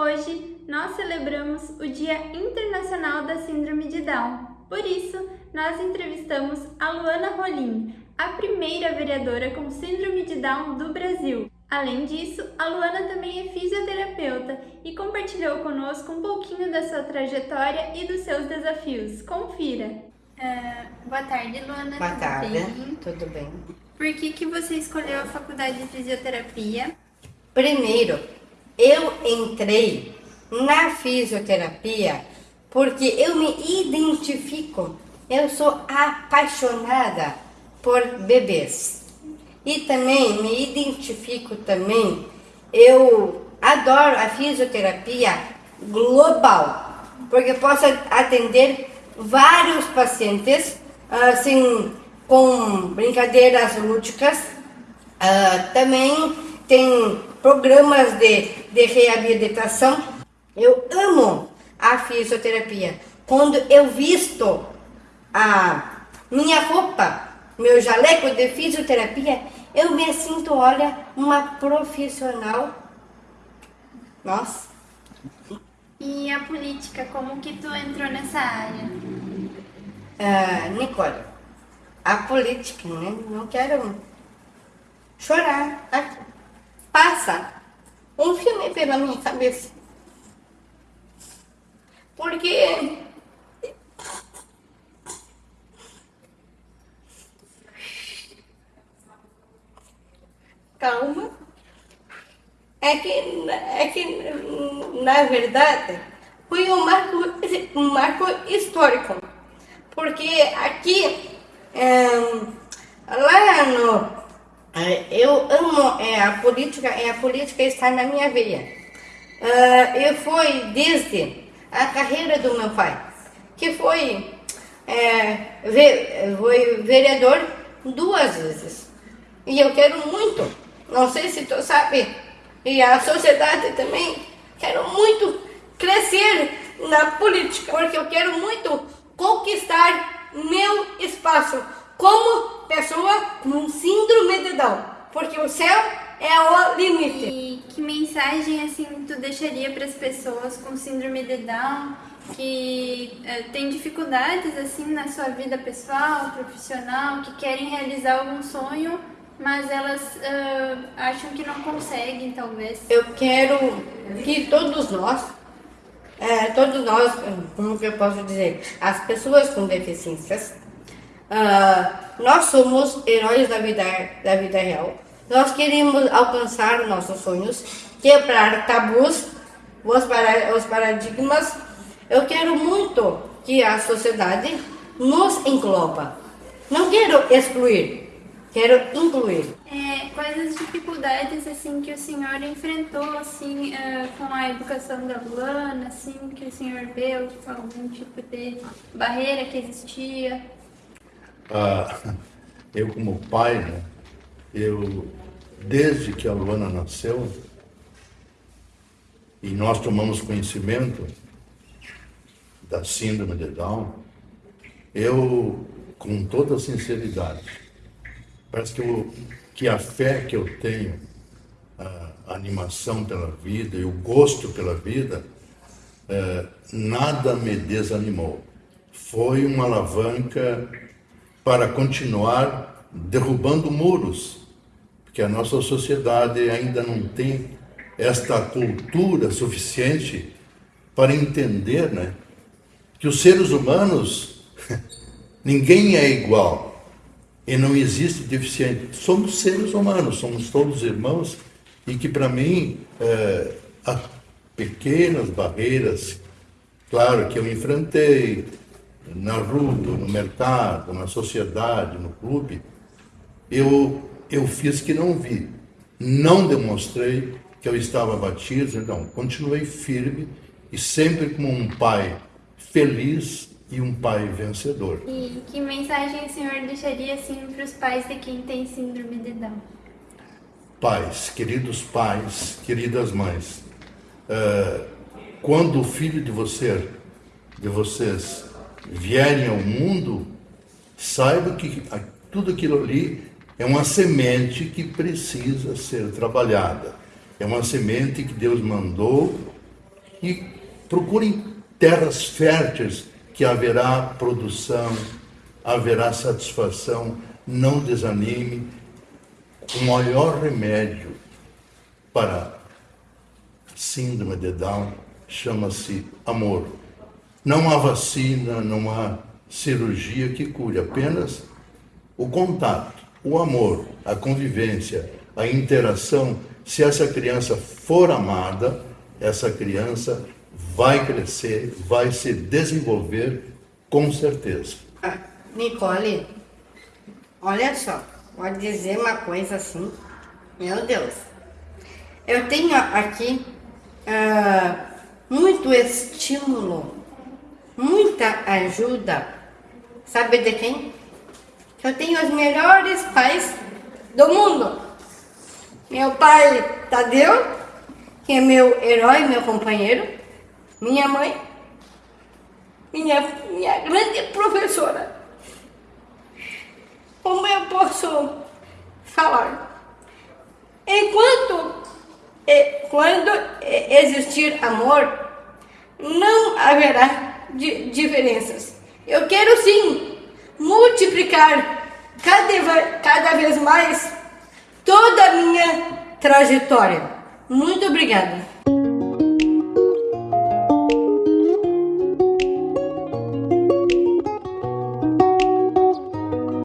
Hoje nós celebramos o Dia Internacional da Síndrome de Down. Por isso, nós entrevistamos a Luana Rolim, a primeira vereadora com síndrome de Down do Brasil. Além disso, a Luana também é fisioterapeuta e compartilhou conosco um pouquinho da sua trajetória e dos seus desafios. Confira! Uh, boa tarde, Luana. Boa tudo tarde, bem? tudo bem. Por que, que você escolheu a faculdade de fisioterapia? Primeiro, eu entrei na fisioterapia porque eu me identifico, eu sou apaixonada por bebês. E também me identifico também, eu adoro a fisioterapia global, porque posso atender vários pacientes assim com brincadeiras lúdicas, uh, também tem programas de, de reabilitação. Eu amo a fisioterapia. Quando eu visto a minha roupa, meu jaleco de fisioterapia, eu me sinto, olha, uma profissional. Nossa. E a política, como que tu entrou nessa área? Uh, Nicole, a política, né? Não quero chorar. Aqui passa um filme pela minha cabeça. Porque calma. É que, é que na verdade foi um marco, um marco histórico. Porque aqui, é, lá no, é, eu amo é, a política, é, a política está na minha veia. Uh, eu fui desde a carreira do meu pai, que foi, é, ve, foi vereador duas vezes. E eu quero muito, não sei se tu sabe, e a sociedade também, quero muito crescer na política, porque eu quero muito conquistar meu espaço como pessoa com síndrome de Down, porque o céu é o limite. E que mensagem assim tu deixaria para as pessoas com síndrome de Down que uh, têm dificuldades assim na sua vida pessoal, profissional, que querem realizar algum sonho, mas elas uh, acham que não conseguem, talvez? Eu quero que todos nós, é, todos nós, como que eu posso dizer, as pessoas com deficiências Uh, nós somos heróis da vida, da vida real. Nós queremos alcançar nossos sonhos, quebrar tabus, os, para, os paradigmas. Eu quero muito que a sociedade nos engloba. Não quero excluir, quero incluir. É, quais as dificuldades assim que o senhor enfrentou assim uh, com a educação da Luana, assim que o senhor viu algum tipo de barreira que existia? Ah, eu como pai, né, eu, desde que a Luana nasceu, e nós tomamos conhecimento da síndrome de Down, eu, com toda sinceridade, parece que, eu, que a fé que eu tenho, a animação pela vida e o gosto pela vida, eh, nada me desanimou. Foi uma alavanca para continuar derrubando muros, porque a nossa sociedade ainda não tem esta cultura suficiente para entender né, que os seres humanos, ninguém é igual e não existe deficiente. Somos seres humanos, somos todos irmãos e que para mim é, há pequenas barreiras, claro que eu enfrentei, na rua, no mercado, na sociedade, no clube, eu, eu fiz que não vi. Não demonstrei que eu estava abatido, não. Continuei firme e sempre como um pai feliz e um pai vencedor. E que mensagem o senhor deixaria assim para os pais de quem tem síndrome de Down? Pais, queridos pais, queridas mães, uh, quando o filho de você, de vocês vierem ao mundo, saiba que tudo aquilo ali é uma semente que precisa ser trabalhada. É uma semente que Deus mandou E procurem terras férteis que haverá produção, haverá satisfação, não desanime. O maior remédio para síndrome de Down chama-se amor. Não há vacina, não há cirurgia que cure, apenas o contato, o amor, a convivência, a interação. Se essa criança for amada, essa criança vai crescer, vai se desenvolver com certeza. Ah, Nicole, olha só, pode dizer uma coisa assim, meu Deus. Eu tenho aqui uh, muito estímulo, muita ajuda. Sabe de quem? Eu tenho os melhores pais do mundo. Meu pai Tadeu, que é meu herói, meu companheiro. Minha mãe, minha, minha grande professora. Como eu posso falar? Enquanto, quando existir amor, não haverá diferenças. Eu quero sim multiplicar cada, cada vez mais toda a minha trajetória. Muito obrigada.